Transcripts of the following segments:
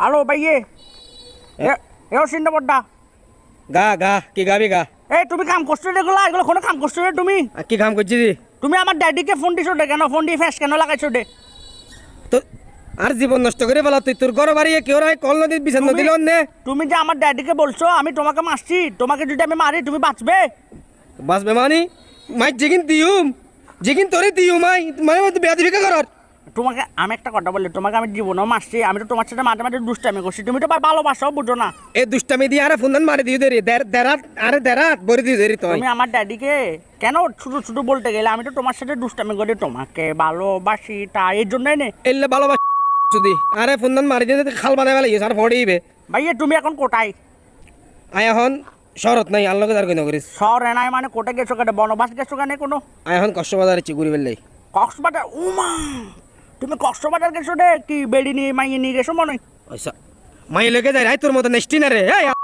Hello ভাইয়ে এও চিন্তা পড়া গা গা কি গাবি গা এই তুমি কাম করছ এগুলো এগুলো কোনো কাম করছ রে তুমি কি কাম করছি তুমি আমার ড্যাডিকে ফোন দিছো দে কেন ফোন দিয়ে ফ্যাস কেন লাগাইছো দে তো আর জীবন নষ্ট করে বলা তুই তোর ঘর বাড়ি কেউ রায় কল নদীর বিছান নদী নে। তুমি যে আমার ড্যাডিকে বলছো আমি তোমাকে মারছি। তোমাকে যদি আমি মারি তুমি বাঁচবে। বাস বেমানি মাই যেগিন দিউম যেগিন তোরে দিউম মাই। মানে মতো বেয়া দিবি করার? তোমাকে আমি একটা কথা বলি তোমাকে আমি জীবনেও মারছি আমি তো তোমার সাথে মাঝে মাঝে দুষ্টামি করছি। তুমি তো ভালোবাসাও বুঝো না। এ দুষ্টামি দিয়ে আরে ফোন মারি দিও দেরি দেরাত আরে দেরাত বরি দিও দেরি তুমি আমার ড্যাডিকে কেন ছোট ছোট বলতে গেলে আমি তো তোমার সাথে দুষ্টামি করি তোমাকে ভালোবাসি তা এর জন্যই নে। এলে ভালোবাস যদি আরে ফোন মারি দিয়ে খাল বানাই ফেলাই আর ফড়িবে ভাইয়া তুমি এখন কোটাই আই এখন শরৎ নাই আল্লাহকে দাঁড় কই নগরিস শহর এনাই মানে কোটে গেছো কেন? বনবাস গেছো কেন কোনো এখন কষ্টবাজার ইচ্ছে ঘুরি ফেললাই কক্সবাজার উমা! তুমি কষ্ট কক্সবাজার গেছো রে কি বেড়ি নিয়ে মাইয়ে নিয়ে গেছো মনে হয়? পয়সা। মাই লেগে যায় রাই তোর মতো নেস্টি না রে এই হাওয়া।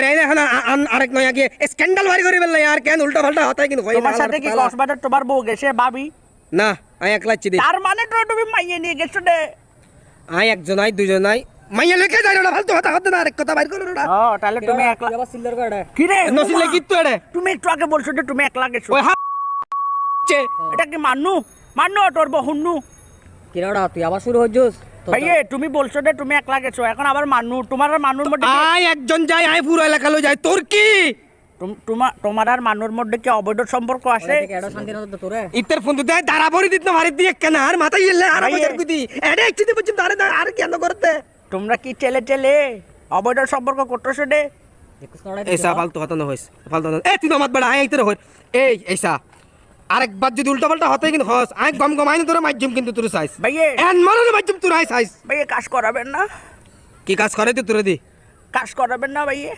আইনা এখন আন- আরেক নয় আগে স্ক্যান্ডাল বাড়ি করে আর কেন উল্টা পাল্টা হতাই কিন্তু তোমার সাথে কি। কক্সবাজার তোমার বউ গেছে ভাবি? না আই একলা চিদি তার মানে তো তুমি মাইয়ে নিয়ে গেছো রে। আই একজন আই দুজন আই মাইয়া লেগে যায় না ফালতু কথা হতে না আরেক কথা বাইর করে না ও তাহলে তুমি একলা কি রে? নসিলে উমা, কি তো এড়ে? তুমি একটু আগে বলছো যে তুমি একলা গেছো। ওই হা এটা কি মান্নু মান্নু তোর বহুন্নু। কিরাড়া তুই আবার শুরু হচ্ছিস ভাইয়ে তুমি বলছো যে তুমি একলা গেছো এখন আবার মান্নু তোমার আর মান্নুর মধ্যে কি- আই একজন যাই আই পুরো এলাকা লো যায়। তোর কি? তুম- তোমার তোমার আর মান্নুর মধ্যে কি অবৈধ সম্পর্ক আছে? ইতের ফোন দিতে দাঁড়া বড়ি দিত না মারি দিয়ে কেন? আর মাথা ইলে আর ভাই, কুদি এডে একটি বুঝি দাঁড়ে দাঁড়ে আর কেন করতে? তোমরা কি চেলে চেলে অবৈধ সম্পর্ক করতেছো রে এইসা ফালতু কথা না হইস ফালতু না এই তুই নমাত বড় আই ইতের হই। এই এইসা আরেকবার যদি উল্টা পাল্টা হতে কিন্তু হস। আই গম গম আইন তোর মাধ্যম কিন্তু তোর সাইজ ভাইয়ে। এন মারো মাধ্যম তোর আই সাইজ ভাইয়ে কাজ করাবেন না। কি কাজ করে তুই? তোরে দি। কাজ করাবেন না ভাইয়ে।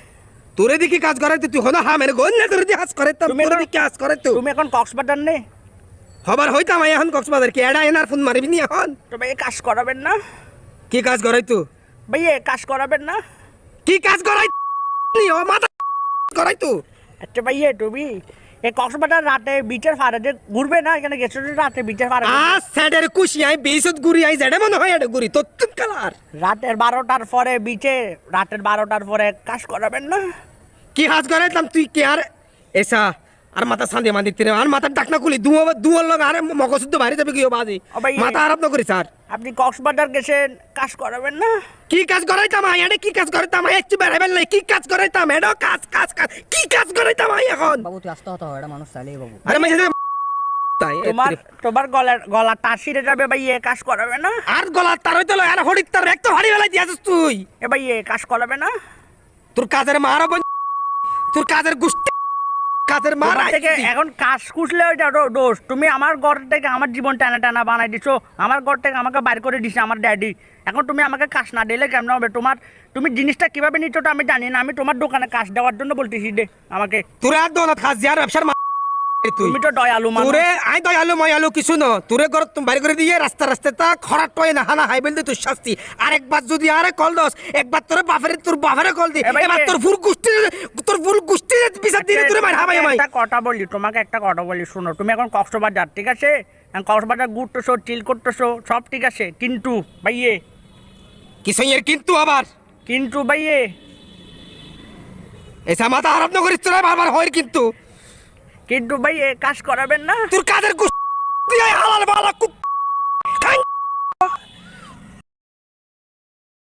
তোরে দি কি কাজ করে তুই? হনা হা মেরে গন না তোরে দি কাজ করে তাম তোরে দি কাজ করে তুই? তুমি এখন কক্সবাজার নে। হবার হইতাম আই এখন কক্সবাজার। কি এডা এনার ফোন মারবি নি এখন? তো ভাইয়ে কাজ করাবেন না। কি কাজ করে তুই? ভাইয়ে কাজ করাবেন না। কি কাজ করাই নি ও মাথা করাই তুই? আচ্ছা ভাইয়ে তুমি এই কক্সবাজার রাতে বিচের ফাড়াতে ঘুরবে না এখানে গেছো যে রাতে বিচের ফাড়াতে আ স্যাডের খুশি আই বেসত ঘুরি আই জেডে মনে হয় এডে গুরি তো কালার। রাতের বারোটার পরে বিচে রাতের বারোটার পরে কাজ করাবেন না। কি কাজ করে তাম তুই কি আর? এসা আর মাথা সান্দে তিরে আর মাথার ডাকনা খুলি দুয়া দুয়ার লগ আরে মগজুদ্ধ বাইরে যাবে কি বাজি। মাথা আরাপ না করি স্যার। আপনি কক্সবাজার গেছেন কাজ করাবেন না? কি কাজ করাইতাম আই কি কাজ করাইতাম আই একটু বেড়াবেন নাই কি কাজ করাইতাম? কাজ কাজ কাজ। কি কাজ করাইতাম আই এখন? বাবু তুই আসতে হতো এটা মানুষ চাইলেই বাবু। আরে তোমার তোমার গলার গলা তার ছিঁড়ে যাবে ভাইয়ে কাজ করাবে না? আর গলা তার হইতো আর তার এক তো হাড়ি বেলা দিয়াছিস তুই। এ ভাইয়ে কাজ করাবে না? তোর কাজের মার তোর কাজের গুষ্টি কাজের মার থেকে এখন কাজ কুছলে ওইটা দোষ। তুমি আমার ঘর থেকে আমার জীবন টানা টানা বানাই দিছো। আমার ঘর থেকে আমাকে বাইর করে দিছে আমার ড্যাডি এখন তুমি আমাকে কাজ না দিলে কেমন হবে? তোমার তুমি জিনিসটা কীভাবে নিচ্ছ আমি জানি না। আমি তোমার দোকানে কাজ দেওয়ার জন্য বলতেছি দে আমাকে। তোরা আর দোনাত খাস যার ব্যবসার মা তুমি তো দয়ালু তোরে আই দয়ালু ময়ালু কিছু ন। তোরে ঘর তুমি বাড়ি করে দিয়ে রাস্তা রাস্তা তা খরাট টয় না হানা হাই বলতে তোর শাস্তি। আর যদি আরে কল দস একবার তোর বাপের তোর বাপের কল দি। এবার তোর ফুল গুষ্টি তোর ফুল গুষ্টি বিচার দিয়ে তোরে মার হাবাই আমাই একটা কথা বলি তোমাকে একটা কথা বলি শোনো তুমি এখন কক্সবাজার ঠিক আছে? এখন কক্সবাজার ঘুরতেছো চিল করতেছো সব ঠিক আছে? কিন্তু ভাইয়ে। কিসের কিন্তু আবার। কিন্তু ভাইয়ে। এসা মাথা আরব না করিস তোরা বারবার হয় কিন্তু। কিন্তু ভাই এ কাজ করাবেন না। তোর কাদের হালাল বালা